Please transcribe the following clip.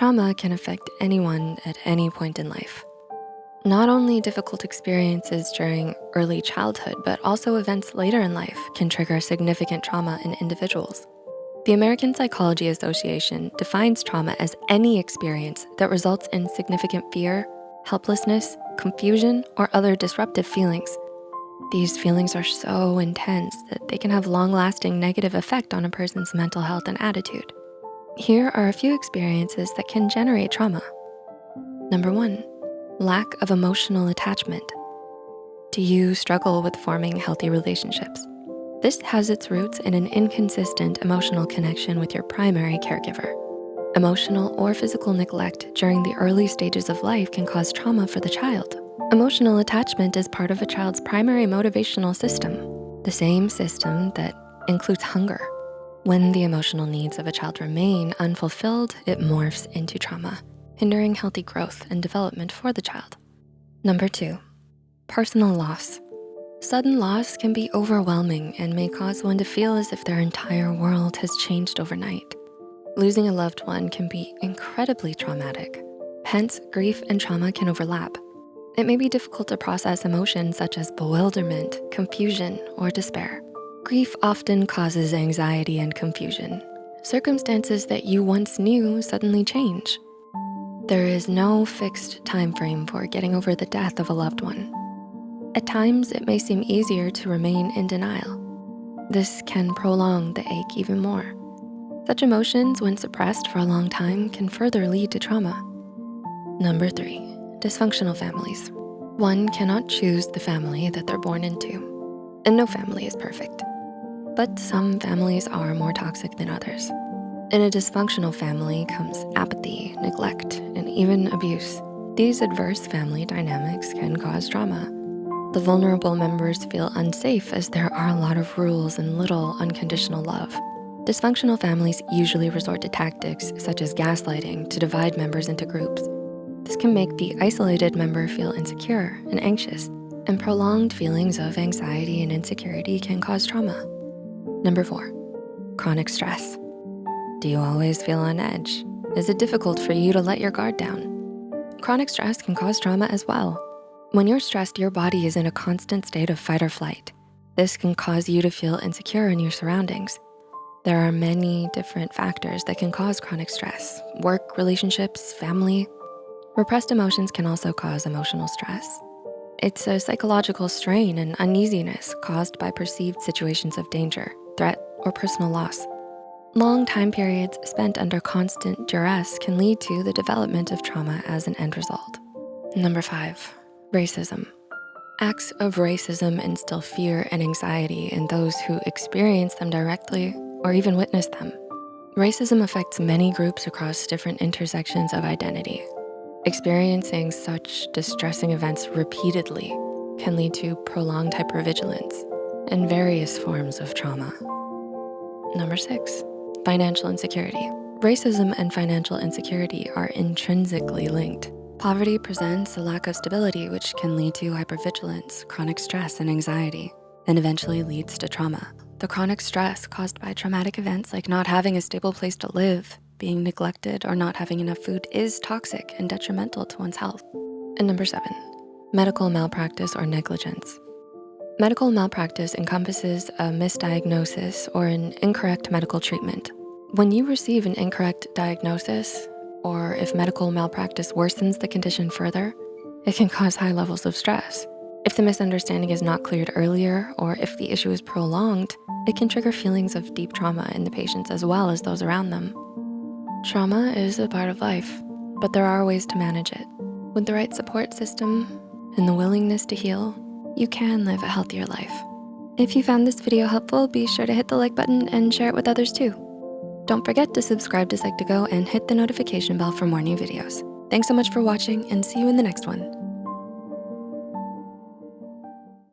Trauma can affect anyone at any point in life. Not only difficult experiences during early childhood, but also events later in life can trigger significant trauma in individuals. The American Psychology Association defines trauma as any experience that results in significant fear, helplessness, confusion, or other disruptive feelings. These feelings are so intense that they can have long-lasting negative effect on a person's mental health and attitude. Here are a few experiences that can generate trauma. Number one, lack of emotional attachment. Do you struggle with forming healthy relationships? This has its roots in an inconsistent emotional connection with your primary caregiver. Emotional or physical neglect during the early stages of life can cause trauma for the child. Emotional attachment is part of a child's primary motivational system, the same system that includes hunger. When the emotional needs of a child remain unfulfilled, it morphs into trauma hindering healthy growth and development for the child. Number two, personal loss. Sudden loss can be overwhelming and may cause one to feel as if their entire world has changed overnight. Losing a loved one can be incredibly traumatic. Hence, grief and trauma can overlap. It may be difficult to process emotions such as bewilderment, confusion, or despair. Grief often causes anxiety and confusion. Circumstances that you once knew suddenly change, there is no fixed time frame for getting over the death of a loved one. At times, it may seem easier to remain in denial. This can prolong the ache even more. Such emotions, when suppressed for a long time, can further lead to trauma. Number three, dysfunctional families. One cannot choose the family that they're born into, and no family is perfect. But some families are more toxic than others. In a dysfunctional family comes apathy, neglect, and even abuse. These adverse family dynamics can cause trauma. The vulnerable members feel unsafe as there are a lot of rules and little unconditional love. Dysfunctional families usually resort to tactics such as gaslighting to divide members into groups. This can make the isolated member feel insecure and anxious, and prolonged feelings of anxiety and insecurity can cause trauma. Number four, chronic stress. Do you always feel on edge? Is it difficult for you to let your guard down? Chronic stress can cause trauma as well. When you're stressed, your body is in a constant state of fight or flight. This can cause you to feel insecure in your surroundings. There are many different factors that can cause chronic stress, work, relationships, family. Repressed emotions can also cause emotional stress. It's a psychological strain and uneasiness caused by perceived situations of danger, threat, or personal loss. Long time periods spent under constant duress can lead to the development of trauma as an end result. Number five, racism. Acts of racism instill fear and anxiety in those who experience them directly or even witness them. Racism affects many groups across different intersections of identity. Experiencing such distressing events repeatedly can lead to prolonged hypervigilance and various forms of trauma. Number six, Financial insecurity. Racism and financial insecurity are intrinsically linked. Poverty presents a lack of stability, which can lead to hypervigilance, chronic stress, and anxiety, and eventually leads to trauma. The chronic stress caused by traumatic events like not having a stable place to live, being neglected, or not having enough food is toxic and detrimental to one's health. And number seven, medical malpractice or negligence. Medical malpractice encompasses a misdiagnosis or an incorrect medical treatment. When you receive an incorrect diagnosis, or if medical malpractice worsens the condition further, it can cause high levels of stress. If the misunderstanding is not cleared earlier, or if the issue is prolonged, it can trigger feelings of deep trauma in the patients as well as those around them. Trauma is a part of life, but there are ways to manage it. With the right support system and the willingness to heal, you can live a healthier life. If you found this video helpful, be sure to hit the like button and share it with others too. Don't forget to subscribe to Psych2Go and hit the notification bell for more new videos. Thanks so much for watching and see you in the next one.